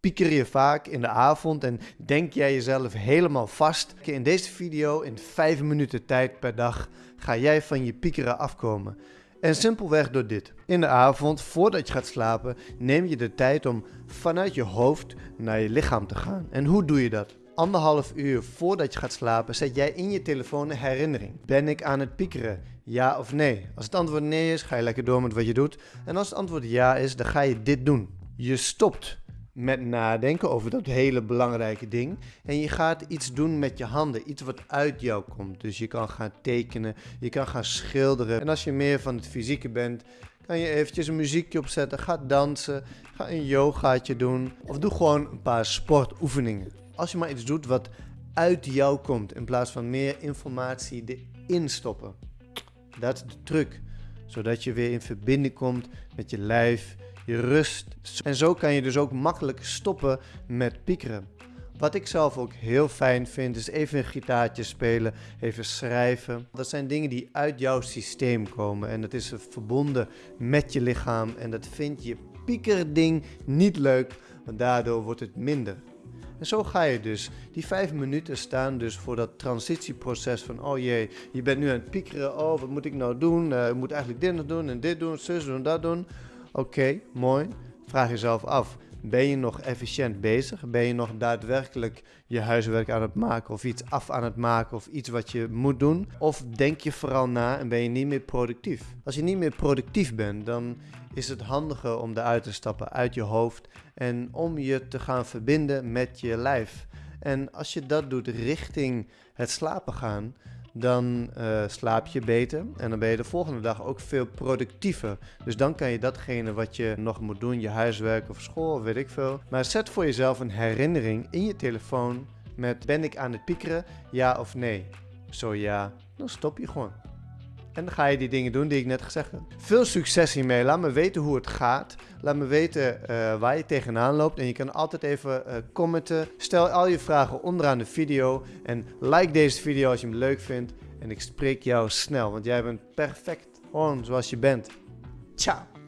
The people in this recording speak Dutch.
Pieker je vaak in de avond en denk jij jezelf helemaal vast? In deze video, in 5 minuten tijd per dag, ga jij van je piekeren afkomen. En simpelweg door dit. In de avond, voordat je gaat slapen, neem je de tijd om vanuit je hoofd naar je lichaam te gaan. En hoe doe je dat? Anderhalf uur voordat je gaat slapen, zet jij in je telefoon een herinnering. Ben ik aan het piekeren? Ja of nee? Als het antwoord nee is, ga je lekker door met wat je doet. En als het antwoord ja is, dan ga je dit doen. Je stopt met nadenken over dat hele belangrijke ding. En je gaat iets doen met je handen, iets wat uit jou komt. Dus je kan gaan tekenen, je kan gaan schilderen. En als je meer van het fysieke bent, kan je eventjes een muziekje opzetten, ga dansen, ga een yogaatje doen. Of doe gewoon een paar sportoefeningen. Als je maar iets doet wat uit jou komt, in plaats van meer informatie erin stoppen. Dat is de truc. Zodat je weer in verbinding komt met je lijf, je rust. En zo kan je dus ook makkelijk stoppen met piekeren. Wat ik zelf ook heel fijn vind, is even een gitaartje spelen, even schrijven. Dat zijn dingen die uit jouw systeem komen en dat is verbonden met je lichaam. En dat vind je piekerding niet leuk, want daardoor wordt het minder. En zo ga je dus. Die vijf minuten staan dus voor dat transitieproces van, oh jee, je bent nu aan het piekeren. Oh, wat moet ik nou doen? Uh, ik moet eigenlijk dit nog doen en dit doen, zus doen, dat doen. Oké, mooi. Vraag jezelf af, ben je nog efficiënt bezig? Ben je nog daadwerkelijk je huiswerk aan het maken of iets af aan het maken of iets wat je moet doen? Of denk je vooral na en ben je niet meer productief? Als je niet meer productief bent, dan is het handiger om eruit te stappen uit je hoofd en om je te gaan verbinden met je lijf. En als je dat doet richting het slapen gaan, dan uh, slaap je beter en dan ben je de volgende dag ook veel productiever. Dus dan kan je datgene wat je nog moet doen, je huiswerk of school of weet ik veel. Maar zet voor jezelf een herinnering in je telefoon met ben ik aan het piekeren, ja of nee. Zo ja, dan stop je gewoon. En dan ga je die dingen doen die ik net gezegd heb. Veel succes hiermee. Laat me weten hoe het gaat. Laat me weten uh, waar je tegenaan loopt. En je kan altijd even uh, commenten. Stel al je vragen onderaan de video. En like deze video als je hem leuk vindt. En ik spreek jou snel, want jij bent perfect. Zoals je bent. Ciao.